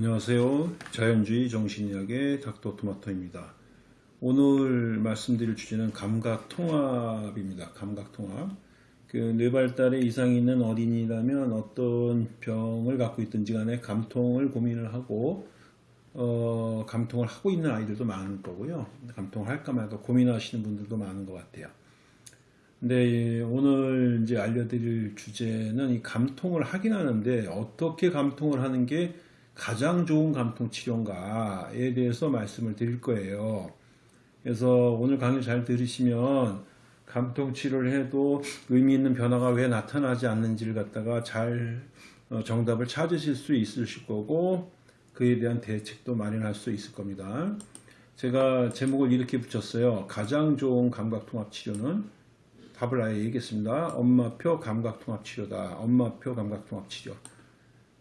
안녕하세요. 자연주의 정신의학의 닥터 토마토입니다. 오늘 말씀드릴 주제는 감각통합입니다. 감각통합. 그 뇌발달에 이상이 있는 어린이라면 어떤 병을 갖고 있든지 간에 감통을 고민을 하고 어, 감통을 하고 있는 아이들도 많을 거고요. 감통을 할까 말까 고민하시는 분들도 많은 것 같아요. 근데 오늘 이제 알려드릴 주제는 이 감통을 하긴 하는데 어떻게 감통을 하는 게 가장 좋은 감통 치료인가에 대해서 말씀을 드릴 거예요. 그래서 오늘 강의 잘 들으시면 감통 치료를 해도 의미 있는 변화가 왜 나타나지 않는지를 갖다가 잘 어, 정답을 찾으실 수 있으실 거고 그에 대한 대책도 마련할 수 있을 겁니다. 제가 제목을 이렇게 붙였어요. 가장 좋은 감각통합 치료는 답을 아예 얘기했습니다. 엄마표 감각통합 치료다. 엄마표 감각통합 치료.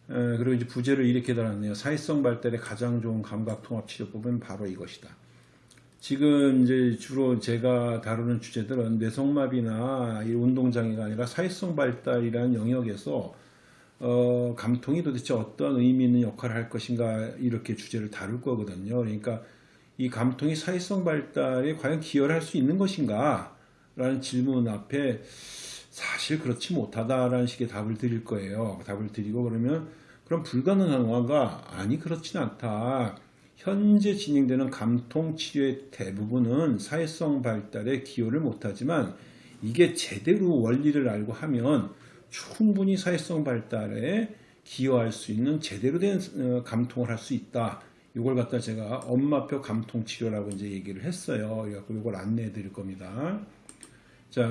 에, 그리고 이제 부제를 이렇게 달았네요. 사회성 발달에 가장 좋은 감각 통합 치료법은 바로 이것이다. 지금 이제 주로 제가 다루는 주제들은 뇌성마비나 이 운동장애가 아니라 사회성 발달이라는 영역에서 어, 감통이 도대체 어떤 의미 있는 역할을 할 것인가 이렇게 주제를 다룰 거거든요. 그러니까 이 감통이 사회성 발달에 과연 기여를 할 수 있는 것인가 라는 질문 앞에 사실 그렇지 못하다라는 식의 답을 드릴 거예요. 답을 드리고 그러면 그럼 불가능한가? 아니 그렇진 않다. 현재 진행되는 감통 치료의 대부분은 사회성 발달에 기여를 못하지만 이게 제대로 원리를 알고 하면 충분히 사회성 발달에 기여할 수 있는 제대로 된 어, 감통을 할 수 있다. 이걸 갖다 제가 엄마표 감통 치료라고 이제 얘기를 했어요. 이걸 안내해 드릴 겁니다. 자,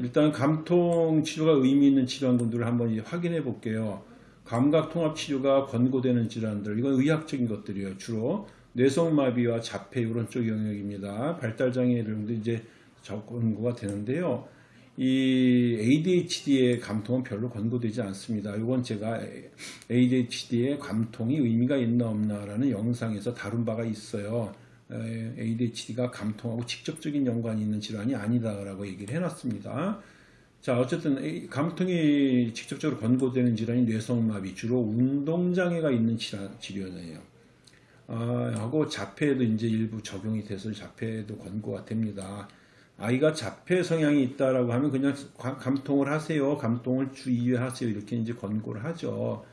일단 감통 치료가 의미 있는 질환군들을 한번 확인해 볼게요. 감각 통합 치료가 권고되는 질환들, 이건 의학적인 것들이에요. 주로 뇌성마비와 자폐 이런 쪽 영역입니다. 발달 장애들도 이제 권고가 되는데요. 이 ADHD의 감통은 별로 권고되지 않습니다. 이건 제가 ADHD의 감통이 의미가 있나 없나라는 영상에서 다룬 바가 있어요. ADHD가 감통하고 직접적인 연관이 있는 질환이 아니다라고 얘기를 해놨습니다. 자 어쨌든 감통이 직접적으로 권고되는 질환이 뇌성마비 주로 운동장애가 있는 질환, 질환이에요. 아, 하고 자폐에도 이제 일부 적용이 돼서 자폐에도 권고가 됩니다. 아이가 자폐 성향이 있다라고 하면 그냥 감통을 하세요. 감통을 주의하세요. 이렇게 이제 권고를 하죠.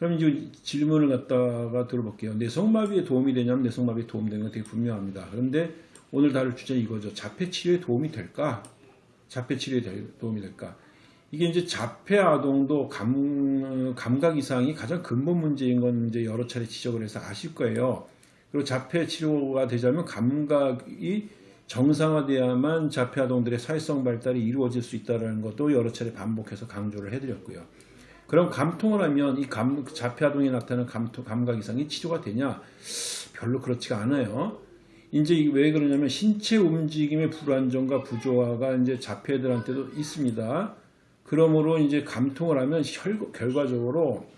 그럼 이제 질문을 갖다가 들어볼게요. 뇌성마비에 도움이 되냐면 뇌성마비에 도움되는 건 되게 분명합니다. 그런데 오늘 다룰 주제 이거죠. 자폐 치료에 도움이 될까? 자폐 치료에 도움이 될까? 이게 이제 자폐 아동도 감, 감각 이상이 가장 근본 문제인 건 이제 여러 차례 지적을 해서 아실 거예요. 그리고 자폐 치료가 되자면 감각이 정상화돼야만 자폐 아동들의 사회성 발달이 이루어질 수 있다는 것도 여러 차례 반복해서 강조를 해드렸고요. 그럼 감통을 하면 이 감, 자폐아동에 나타나는 감통, 감각 이상이 치료가 되냐? 별로 그렇지가 않아요. 이제 왜 그러냐면 신체 움직임의 불안정과 부조화가 이제 자폐들한테도 있습니다. 그러므로 이제 감통을 하면 결과적으로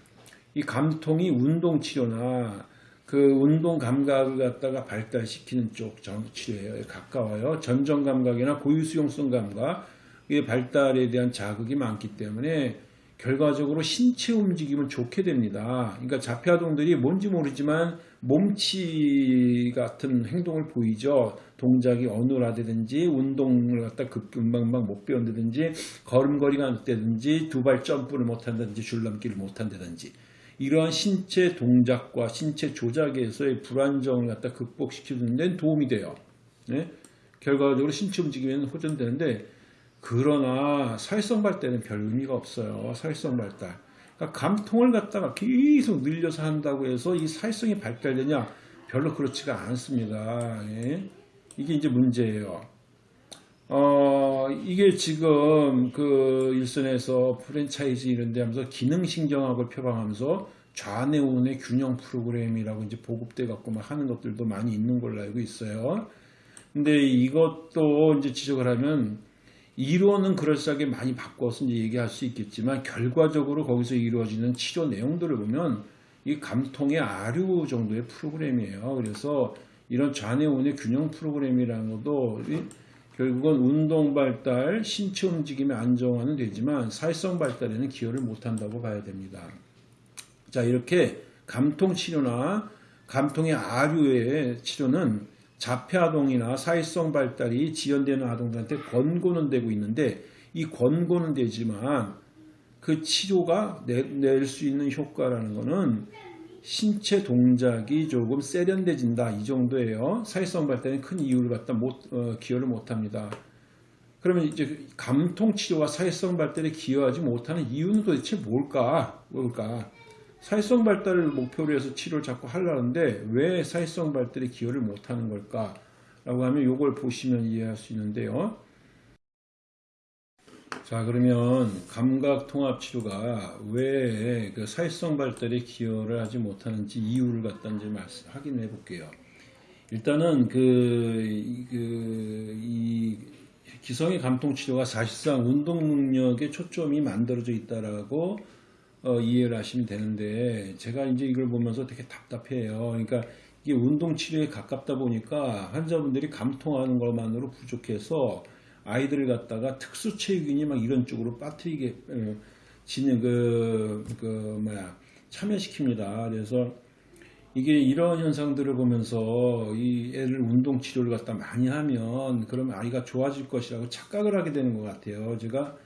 이 감통이 운동 치료나 그 운동 감각을 갖다가 발달시키는 쪽 치료예요. 가까워요. 전정 감각이나 고유 수용성 감각, 이 발달에 대한 자극이 많기 때문에 결과적으로 신체 움직임은 좋게 됩니다. 그러니까 자폐아동들이 뭔지 모르지만 몸치 같은 행동을 보이죠. 동작이 어눌하다든지 운동을 갖다 금방금방 못 배운다든지 걸음걸이가 안 됐다든지 두 발 점프를 못한다든지 줄넘기를 못한다든지 이러한 신체 동작과 신체 조작에서의 불안정을 갖다 극복시키는 데 도움이 돼요. 네? 결과적으로 신체 움직임에는 호전되는데 그러나 사회성 발달은 별 의미가 없어요. 사회성 발달. 그러니까 감통을 갖다가 계속 늘려서 한다고 해서 이 사회성이 발달되냐? 별로 그렇지가 않습니다. 예? 이게 이제 문제예요. 어, 이게 지금 그 일선에서 프랜차이즈 이런 데 하면서 기능신경학을 표방하면서 좌뇌 우뇌 균형 프로그램이라고 이제 보급돼 갖고 막 하는 것들도 많이 있는 걸로 알고 있어요. 근데 이것도 이제 지적을 하면 이론은 그럴싸하게 많이 바꿔서 이제 얘기할 수 있겠지만 결과적으로 거기서 이루어지는 치료 내용들을 보면 이 감통의 아류 정도의 프로그램이에요. 그래서 이런 좌뇌우뇌 균형 프로그램이라는 것도 결국은 운동 발달, 신체 움직임의 안정화는 되지만 사회성 발달에는 기여를 못한다고 봐야 됩니다. 자 이렇게 감통 치료나 감통의 아류의 치료는 자폐아동이나 사회성 발달이 지연되는 아동들한테 권고는 되고 있는데 이 권고는 되지만 그 치료가 낼 수 있는 효과라는 거는 신체 동작이 조금 세련돼진다 이 정도예요. 사회성 발달에 큰 이유를 갖다 못 어, 기여를 못합니다. 그러면 이제 감통 치료와 사회성 발달에 기여하지 못하는 이유는 도대체 뭘까? 뭘까? 사회성 발달을 목표로 해서 치료를 자꾸 하려는데 왜 사회성 발달에 기여를 못하는 걸까? 라고 하면 이걸 보시면 이해할 수 있는데요. 자 그러면 감각 통합 치료가 왜 그 사회성 발달에 기여를 하지 못하는지 이유를 갖다 이제 말씀 확인해 볼게요. 일단은 그, 그, 이 기성의 감통 치료가 사실상 운동 능력에 초점이 만들어져 있다라고 어, 이해를 하시면 되는데 제가 이제 이걸 보면서 되게 답답해요. 그러니까 이게 운동 치료에 가깝다 보니까 환자분들이 감통하는 것만으로 부족해서 아이들을 갖다가 특수 체육이니 막 이런 쪽으로 빠뜨리게 어, 지는 그, 그 뭐야 참여시킵니다. 그래서 이게 이런 현상들을 보면서 이 애를 운동 치료를 갖다 많이 하면 그러면 아이가 좋아질 것이라고 착각을 하게 되는 것 같아요. 제가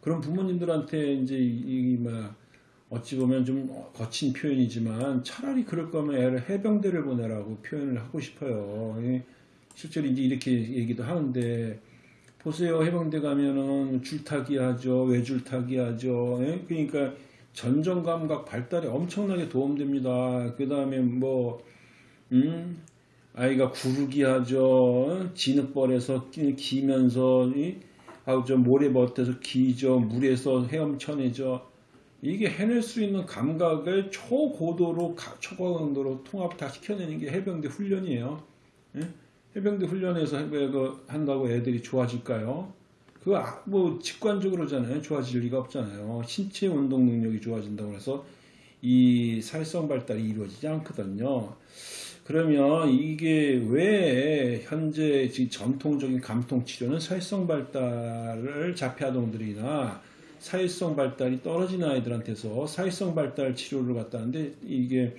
그런 부모님들한테 이제 이, 뭐야 어찌 보면 좀 거친 표현이지만 차라리 그럴 거면 애를 해병대를 보내라고 표현을 하고 싶어요. 실제로 이제 이렇게 얘기도 하는데 보세요. 해병대 가면은 줄타기 하죠. 외줄타기 하죠. 예? 그러니까 전정 감각 발달에 엄청나게 도움됩니다. 그 다음에 뭐, 음, 아이가 구르기 하죠. 진흙벌에서 기면서, 아우, 저 모래벗에서 기죠. 물에서 헤엄쳐내죠. 이게 해낼 수 있는 감각을 초고도로, 초고강도로 통합 다 시켜내는 게 해병대 훈련이에요. 예? 해병대 훈련에서 한다고 애들이 좋아질까요? 그거 아, 뭐 직관적으로잖아요. 좋아질 리가 없잖아요. 신체 운동 능력이 좋아진다고 해서 이 사회성 발달이 이루어지지 않거든요. 그러면 이게 왜 현재 전통적인 감통 치료는 사회성 발달을 자폐아동들이나 사회성 발달이 떨어진 아이들한테서 사회성 발달 치료를 갖다는데 이게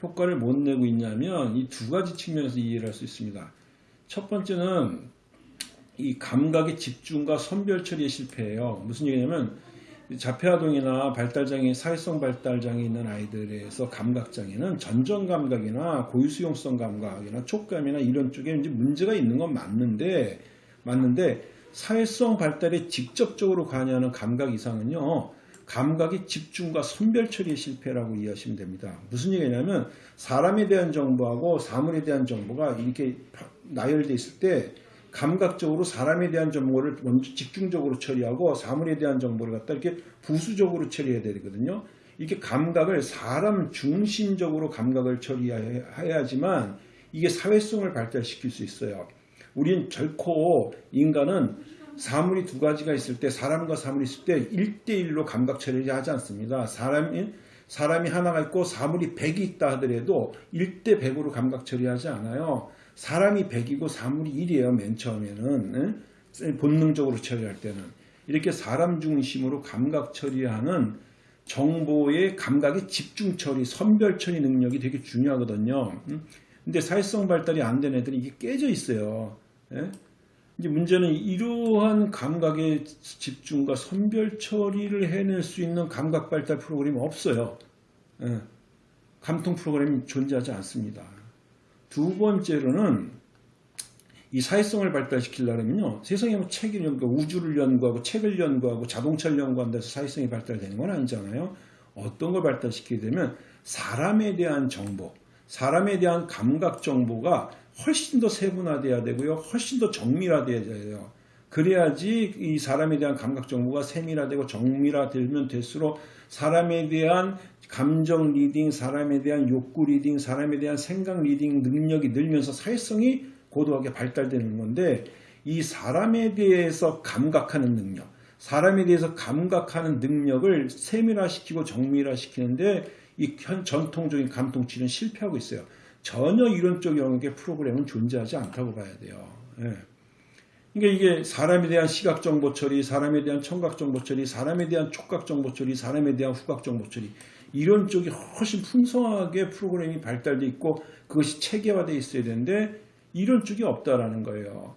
효과를 못 내고 있냐면 이 두 가지 측면에서 이해를 할 수 있습니다. 첫 번째는 이 감각의 집중과 선별 처리에 실패해요. 무슨 얘기냐면 자폐아동이나 발달장애, 사회성 발달장애 있는 아이들에서 감각장애는 전정 감각이나 고유수용성 감각이나 촉감이나 이런 쪽에 이제 문제가 있는 건 맞는데 맞는데 사회성 발달에 직접적으로 관여하는 감각 이상은요. 감각의 집중과 선별 처리의 실패라고 이해하시면 됩니다. 무슨 얘기냐면 사람에 대한 정보하고 사물에 대한 정보가 이렇게 나열되어 있을 때 감각적으로 사람에 대한 정보를 먼저 집중적으로 처리하고 사물에 대한 정보를 갖다 이렇게 부수적으로 처리해야 되거든요. 이렇게 감각을 사람 중심적으로 감각을 처리해야지만 이게 사회성을 발달시킬 수 있어요. 우린 결코 인간은 사물이 두 가지가 있을 때 사람과 사물이 있을 때 1대1로 감각 처리를 하지 않습니다. 사람이 사람이 하나가 있고 사물이 100이 있다 하더라도 1대 100으로 감각 처리하지 않아요. 사람이 100이고 사물이 1이에요. 맨 처음에는 본능적으로 처리할 때는 이렇게 사람 중심으로 감각 처리하는 정보의 감각의 집중 처리, 선별 처리 능력이 되게 중요하거든요. 근데 사회성 발달이 안 된 애들이 이게 깨져 있어요. 예? 이제 문제는 이러한 감각의 집중과 선별 처리를 해낼 수 있는 감각 발달 프로그램이 없어요. 예. 감통 프로그램이 존재하지 않습니다. 두 번째로는 이 사회성을 발달시키려면요. 세상에 뭐 책을 연구, 우주를 연구하고 책을 연구하고 자동차를 연구한다 해서 사회성이 발달되는 건 아니잖아요. 어떤 걸 발달시키게 되면 사람에 대한 정보, 사람에 대한 감각 정보가 훨씬 더 세분화돼야 되고요. 훨씬 더 정밀화돼야 돼요. 그래야지 이 사람에 대한 감각 정보가 세밀화되고 정밀화되면 될수록 사람에 대한 감정 reading, 사람에 대한 욕구 reading, 사람에 대한 생각 reading 능력이 늘면서 사회성이 고도하게 발달되는 건데 이 사람에 대해서 감각하는 능력, 사람에 대해서 감각하는 능력을 세밀화시키고 정밀화시키는데 이 전통적인 감통치는 실패하고 있어요. 전혀 쪽 영역의 프로그램은 존재하지 않다고 봐야 돼요. 예. 그러니까 이게 사람에 대한 시각 정보 처리, 사람에 대한 청각 정보 처리, 사람에 대한 촉각 정보 처리, 사람에 대한 후각 정보 처리 이런 쪽이 훨씬 풍성하게 프로그램이 발달돼 있고 그것이 체계화되어 있어야 되는데 이런 쪽이 없다라는 거예요.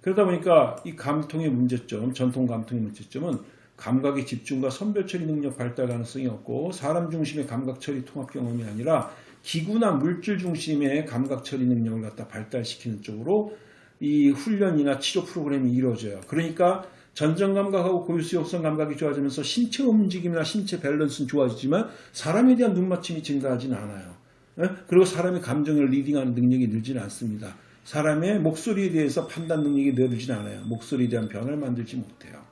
그러다 보니까 이 감통의 문제점, 전통 감통의 문제점은 감각의 집중과 선별 처리 능력 발달 가능성이 없고 사람 중심의 감각 처리 통합 경험이 아니라 기구나 물질 중심의 감각 처리 능력을 갖다 발달시키는 쪽으로 이 훈련이나 치료 프로그램이 이루어져요. 그러니까 전정 감각하고 고유수용성 감각이 좋아지면서 신체 움직임이나 신체 밸런스는 좋아지지만 사람에 대한 눈맞춤이 증가하지는 않아요. 예? 그리고 사람의 감정을 reading하는 능력이 늘지는 않습니다. 사람의 목소리에 대해서 판단 능력이 늘지는 않아요. 목소리에 대한 변화를 만들지 못해요.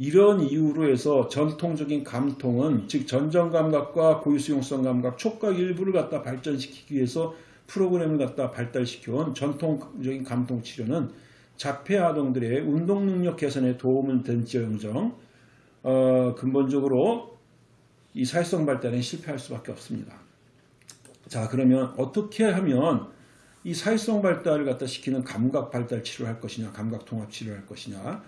예. 이런 이유로 해서 전통적인 감통은 즉 전정 감각과 고유수용성 감각, 촉각 일부를 갖다 발전시키기 위해서 프로그램을 갖다 발달시켜온 전통적인 감통 치료는 자폐 아동들의 운동 능력 개선에 도움을 된지언정 어, 근본적으로 이 사회성 발달에 실패할 수밖에 없습니다. 자 그러면 어떻게 하면 이 사회성 발달을 갖다 시키는 감각 발달 치료를 할 것이냐 감각 통합 치료를 할 것이냐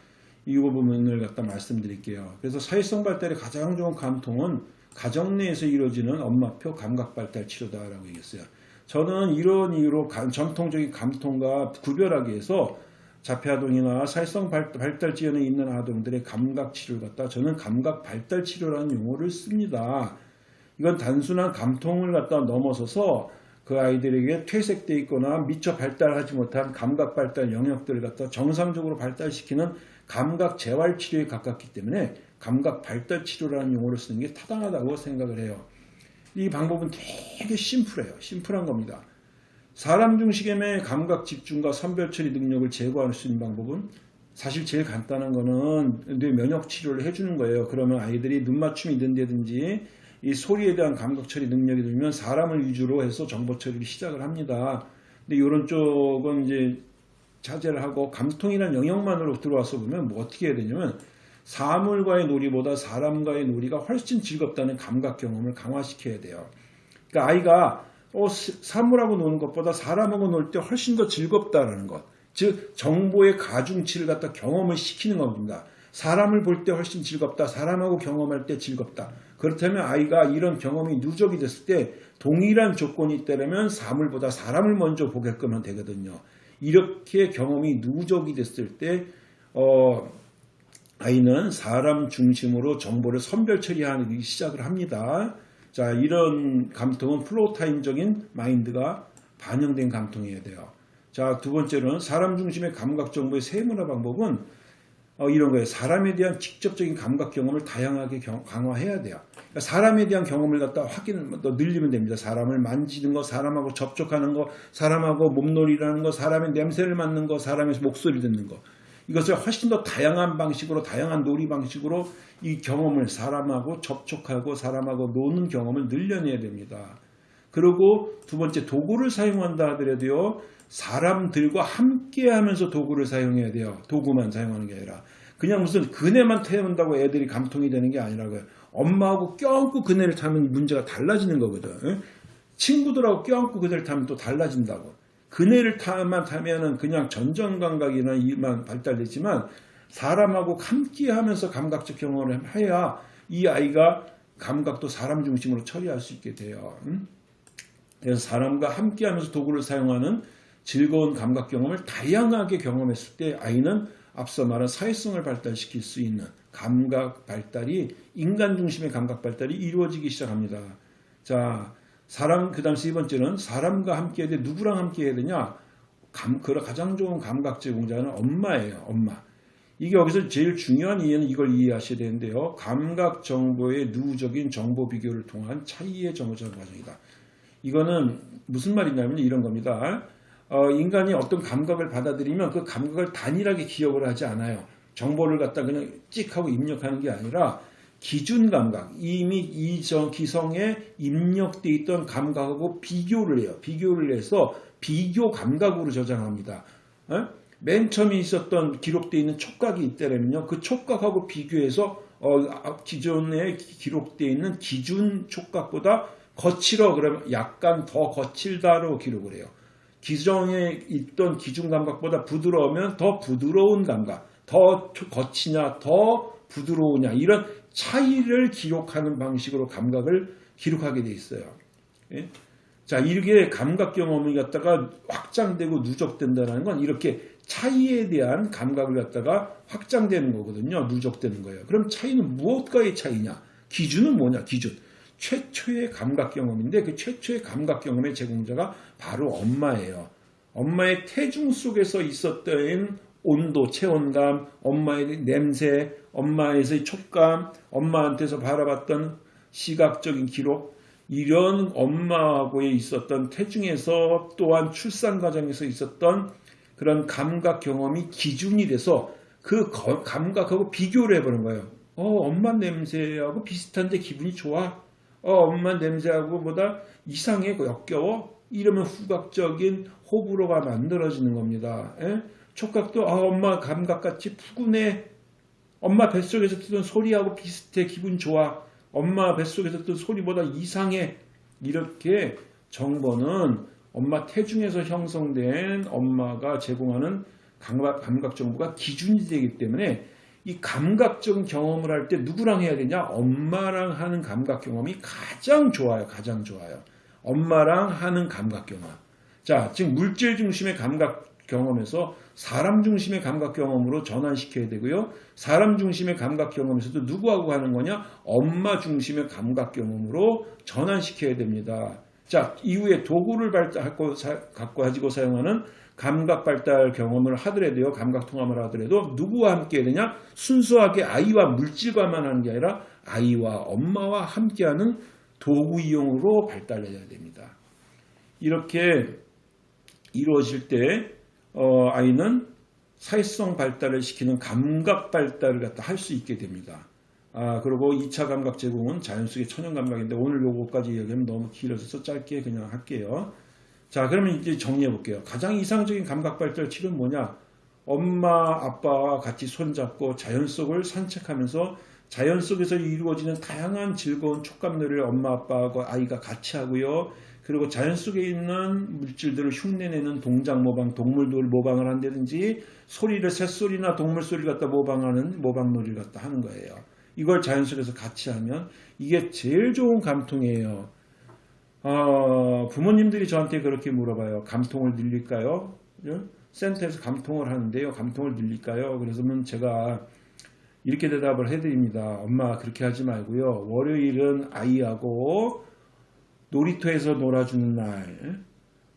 이 부분을 갖다 말씀드릴게요. 그래서 사회성 발달의 가장 좋은 감통은 가정 내에서 이루어지는 엄마표 감각 발달 치료다라고 얘기했어요. 저는 이런 이유로 전통적인 감통과 구별하기 위해서 자폐아동이나 사회성 발달 지연에 있는 아동들의 감각 치료를 갖다 저는 감각 발달 치료라는 용어를 씁니다. 이건 단순한 감통을 갖다 넘어서서 그 아이들에게 퇴색되어 있거나 미처 발달하지 못한 감각 발달 영역들을 갖다 정상적으로 발달시키는 감각 재활 치료에 가깝기 때문에 감각 발달 치료라는 용어를 쓰는 게 타당하다고 생각을 해요. 이 방법은 되게 심플해요. 심플한 겁니다. 사람 중심의 감각 집중과 선별 처리 능력을 제거할 수 있는 방법은 사실 제일 간단한 거는 뇌 면역 치료를 해주는 거예요. 그러면 아이들이 눈 맞춤이 된다든지 이 소리에 대한 감각 처리 능력이 들면 사람을 위주로 해서 정보 처리를 시작을 합니다. 근데 이런 쪽은 이제 자제를 하고 감통이라는 영역만으로 들어와서 보면 뭐 어떻게 해야 되냐면 사물과의 놀이보다 사람과의 놀이가 훨씬 즐겁다는 감각 경험을 강화시켜야 돼요. 그러니까 아이가 어, 사물하고 노는 것보다 사람하고 놀 때 훨씬 더 즐겁다라는 것. 즉 정보의 가중치를 갖다 경험을 시키는 겁니다. 사람을 볼 때 훨씬 즐겁다. 사람하고 경험할 때 즐겁다. 그렇다면 아이가 이런 경험이 누적이 됐을 때 동일한 조건이 있다면 사물보다 사람을 먼저 보게끔 되거든요. 이렇게 경험이 누적이 됐을 때 어, 아이는 사람 중심으로 정보를 선별 처리하기 시작을 합니다. 자, 이런 감통은 플로타임적인 마인드가 반영된 감통이어야 돼요. 자, 두 번째로는 사람 중심의 감각 정보의 세문화 방법은 어, 이런 거예요. 사람에 대한 직접적인 감각 경험을 다양하게 경, 강화해야 돼요. 그러니까 사람에 대한 경험을 갖다 확인, 더 늘리면 됩니다. 사람을 만지는 거, 사람하고 접촉하는 거, 사람하고 몸놀이라는 거, 사람의 냄새를 맡는 거, 사람의 목소리 듣는 거. 이것을 훨씬 더 다양한 방식으로, 다양한 놀이 방식으로 이 경험을 사람하고 접촉하고 사람하고 노는 경험을 늘려내야 됩니다. 그리고 두 번째 도구를 사용한다 하더라도요. 사람들과 함께 하면서 도구를 사용해야 돼요. 도구만 사용하는 게 아니라. 그냥 무슨 그네만 태운다고 애들이 감통이 되는 게 아니라고요. 엄마하고 껴안고 그네를 타면 문제가 달라지는 거거든. 친구들하고 껴안고 그네를 타면 또 달라진다고. 그네를 타만 타면은 그냥 전정감각이나 이만 발달되지만 사람하고 함께 하면서 감각적 경험을 해야 이 아이가 감각도 사람 중심으로 처리할 수 있게 돼요. 그래서 사람과 함께 하면서 도구를 사용하는 즐거운 감각 경험을 다양하게 경험했을 때 아이는 앞서 말한 사회성을 발달시킬 수 있는 감각 발달이 인간 중심의 감각 발달이 이루어지기 시작합니다. 자, 사람 그 다음 세 번째는 사람과 함께 해야 돼 누구랑 함께 해야 되냐? 감, 그 가장 좋은 감각 제공자는 엄마예요. 엄마. 이게 여기서 제일 중요한 이해는 이걸 이해하셔야 되는데요. 감각 정보의 누적인 정보 비교를 통한 차이의 정보전 과정이다. 이거는 무슨 말이냐면 이런 겁니다. 어, 인간이 어떤 감각을 받아들이면 그 감각을 단일하게 기억을 하지 않아요. 정보를 갖다 그냥 찍 하고 입력하는 게 아니라 기준 감각, 이미 이정 기성에 입력돼 있던 감각하고 비교를 해요. 비교를 해서 비교 감각으로 저장합니다. 어? 맨 처음에 있었던 기록되어 있는 촉각이 있다면요. 그 촉각하고 비교해서 어, 기존에 기록되어 있는 기준 촉각보다 거칠어 그러면 약간 더 거칠다로 기록을 해요. 기존에 있던 기준 감각보다 부드러우면 더 부드러운 감각, 더 거치냐, 더 부드러우냐 이런 차이를 기록하는 방식으로 감각을 기록하게 돼 있어요. 예? 자, 이렇게 감각 경험이 갖다가 확장되고 누적된다는 건 이렇게 차이에 대한 감각을 갖다가 확장되는 거거든요. 누적되는 거예요. 그럼 차이는 무엇과의 차이냐? 기준은 뭐냐? 기준. 최초의 감각 경험인데 그 최초의 감각 경험의 제공자가 바로 엄마예요. 엄마의 태중 속에서 있었던 온도, 체온감, 엄마의 냄새, 엄마에서의 촉감, 엄마한테서 바라봤던 시각적인 기록, 이런 엄마하고의 있었던 태중에서 또한 출산 과정에서 있었던 그런 감각 경험이 기준이 돼서 그 거- 감각하고 비교를 해보는 거예요. 어, 엄마 냄새하고 비슷한데 기분이 좋아. 어, 엄마 냄새하고 보다 이상해, 역겨워. 이러면 후각적인 호불호가 만들어지는 겁니다. 예? 촉각도 아, 엄마 감각같이 푸근해. 엄마 뱃속에서 듣던 소리하고 비슷해. 기분 좋아. 엄마 뱃속에서 듣던 소리보다 이상해. 이렇게 정보는 엄마 태중에서 형성된 엄마가 제공하는 감각, 감각 정보가 기준이 되기 때문에 이 감각적 경험을 할 때 누구랑 해야 되냐? 엄마랑 하는 감각 경험이 가장 좋아요. 가장 좋아요. 엄마랑 하는 감각 경험. 자, 지금 물질 중심의 감각 경험에서 사람 중심의 감각 경험으로 전환시켜야 되고요. 사람 중심의 감각 경험에서도 누구하고 하는 거냐? 엄마 중심의 감각 경험으로 전환시켜야 됩니다. 자, 이후에 도구를 갖고 가지고 사용하는 감각 발달 경험을 하더라도요, 감각 통합을 하더라도 누구와 함께 되냐? 순수하게 아이와 물질과만 하는 게 아니라 아이와 엄마와 함께하는 도구 이용으로 발달해야 됩니다. 이렇게 이루어질 때 어, 아이는 사회성 발달을 시키는 감각 발달을 갖다 할 수 있게 됩니다. 아, 그리고 2차 감각 제공은 자연 속의 천연 감각인데 오늘 요거까지 이야기하면 너무 길어져서 짧게 그냥 할게요. 자, 그러면 이제 정리해 볼게요. 가장 이상적인 감각 발달 치료는 뭐냐? 엄마, 아빠와 같이 손잡고 자연 속을 산책하면서 자연 속에서 이루어지는 다양한 즐거운 촉감놀이를 엄마, 아빠하고 아이가 같이 하고요. 그리고 자연 속에 있는 물질들을 흉내내는 동작 모방, 동물들 모방을 한다든지 소리를 새소리나 동물 소리를 갖다 모방하는 모방놀이를 갖다 하는 거예요. 이걸 자연 속에서 같이 하면 이게 제일 좋은 감통이에요. 어, 부모님들이 저한테 그렇게 물어봐요. 감통을 늘릴까요? 예? 센터에서 감통을 하는데요. 감통을 늘릴까요? 그래서는 제가 이렇게 대답을 해드립니다. 엄마 그렇게 하지 말고요. 월요일은 아이하고 놀이터에서 놀아주는 날,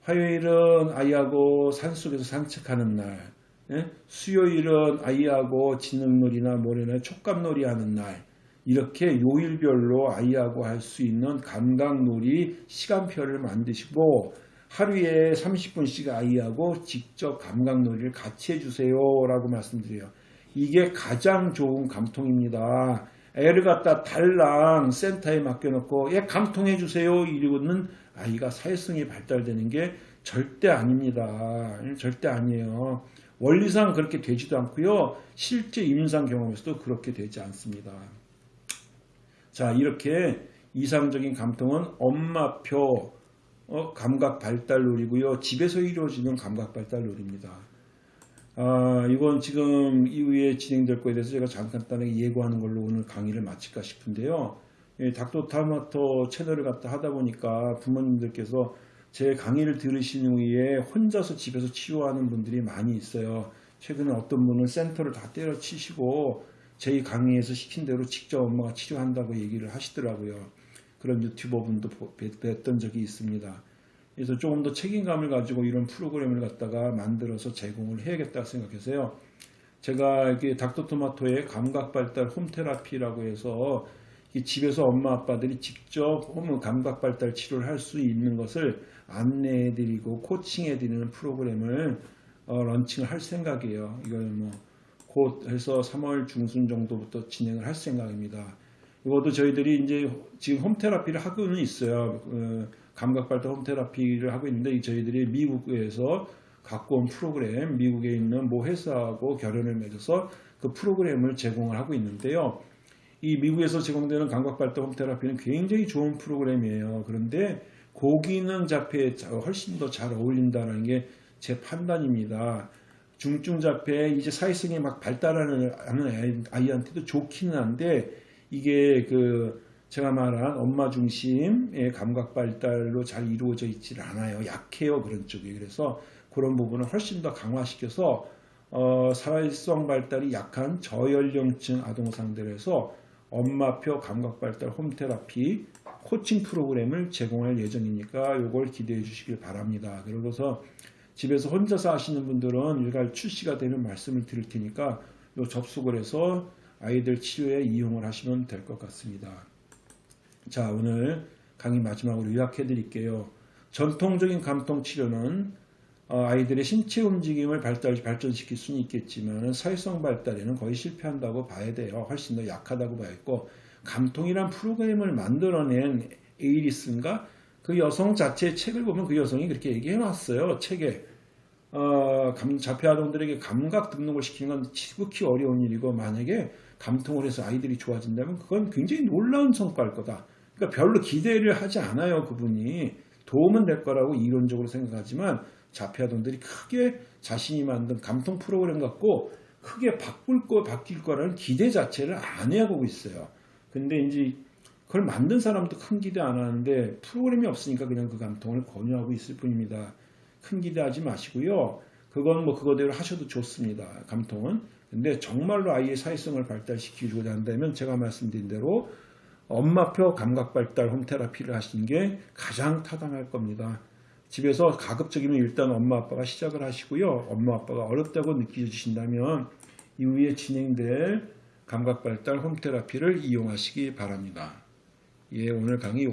화요일은 아이하고 산속에서 산책하는 날, 예? 수요일은 아이하고 지능놀이나 모래나 촉감놀이 하는 날, 이렇게 요일별로 아이하고 할 수 있는 감각놀이 시간표를 만드시고 하루에 30분씩 아이하고 직접 감각놀이를 같이 해주세요 라고 말씀드려요. 이게 가장 좋은 감통입니다. 애를 갖다 달랑 센터에 맡겨놓고 얘 감통해 주세요 이러고는 아이가 사회성이 발달되는 게 절대 아닙니다. 절대 아니에요. 원리상 그렇게 되지도 않고요. 실제 임상 경험에서도 그렇게 되지 않습니다. 자 이렇게 이상적인 감통은 엄마표 어, 감각 발달놀이고요. 집에서 이루어지는 감각 발달놀이입니다. 아, 이건 지금 이후에 진행될 거에 대해서 제가 잠깐 간단하게 예고하는 걸로 오늘 강의를 마칠까 싶은데요. 예, 닥터타마토 채널을 갖다 하다 보니까 부모님들께서 제 강의를 들으신 후에 혼자서 집에서 치료하는 분들이 많이 있어요. 최근에 어떤 분은 센터를 다 때려치시고 저희 강의에서 시킨 대로 직접 엄마가 치료한다고 얘기를 하시더라고요. 그런 유튜버 분도 뵀던 적이 있습니다. 그래서 조금 더 책임감을 가지고 이런 프로그램을 갖다가 만들어서 제공을 해야겠다 생각해서요. 제가 이게 닥터토마토의 감각발달 홈테라피라고 해서 집에서 엄마 아빠들이 직접 홈 감각발달 치료를 할 수 있는 것을 안내해드리고 코칭해드리는 프로그램을 어, 런칭을 할 생각이에요. 이걸 뭐 곧 해서 3월 중순 정도부터 진행을 할 생각입니다. 이것도 저희들이 이제 지금 홈테라피를 하고는 있어요. 어, 감각발달 홈테라피를 하고 있는데 저희들이 미국에서 갖고 온 프로그램, 미국에 있는 모 회사하고 결연을 맺어서 그 프로그램을 제공을 하고 있는데요. 이 미국에서 제공되는 감각발달 홈테라피는 굉장히 좋은 프로그램이에요. 그런데 고기능 자폐에 훨씬 더 잘 어울린다는 게 제 판단입니다. 중증 자폐 이제 사회성이 막 발달하는 아이한테도 좋기는 한데 이게 그 제가 말한 엄마 중심의 감각 발달로 잘 이루어져 있질 않아요. 약해요 그런 쪽이. 그래서 그런 부분을 훨씬 더 강화시켜서 어, 사회성 발달이 약한 저연령층 아동상들에서 엄마표 감각 발달 홈테라피 코칭 프로그램을 제공할 예정이니까 이걸 기대해 주시길 바랍니다. 그러고서 집에서 혼자서 하시는 분들은 일괄 출시가 되면 말씀을 드릴 테니까 요 접속을 해서 아이들 치료에 이용을 하시면 될 것 같습니다. 자, 오늘 강의 마지막으로 요약해 드릴게요. 전통적인 감통 치료는 어, 아이들의 신체 움직임을 발달, 발전시킬 수는 있겠지만 사회성 발달에는 거의 실패한다고 봐야 돼요. 훨씬 더 약하다고 봐야겠고 감통이란 프로그램을 만들어낸 에이리슨가 그 여성 자체의 책을 보면 그 여성이 그렇게 얘기해 놨어요. 책에 어, 감, 자폐아동들에게 감각 등록을 시키는 건 지극히 어려운 일이고 만약에 감통을 해서 아이들이 좋아진다면 그건 굉장히 놀라운 성과일 거다. 그러니까 별로 기대를 하지 않아요. 그분이 도움은 될 거라고 이론적으로 생각하지만 자폐아동들이 크게 자신이 만든 감통 프로그램 갖고 크게 바꿀 거 바뀔 거라는 기대 자체를 안 해보고 있어요. 근데 이제 그걸 만든 사람도 큰 기대 안 하는데 프로그램이 없으니까 그냥 그 감통을 권유하고 있을 뿐입니다. 큰 기대하지 마시고요. 그건 뭐 그거대로 하셔도 좋습니다. 감통은. 근데 정말로 아이의 사회성을 발달시키고자 한다면 제가 말씀드린 대로 엄마표 감각 발달 홈테라피를 하시는 게 가장 타당할 겁니다. 집에서 가급적이면 일단 엄마 아빠가 시작을 하시고요. 엄마 아빠가 어렵다고 느끼신다면 이후에 진행될 감각 발달 홈테라피를 이용하시기 바랍니다. 예, 오늘 강의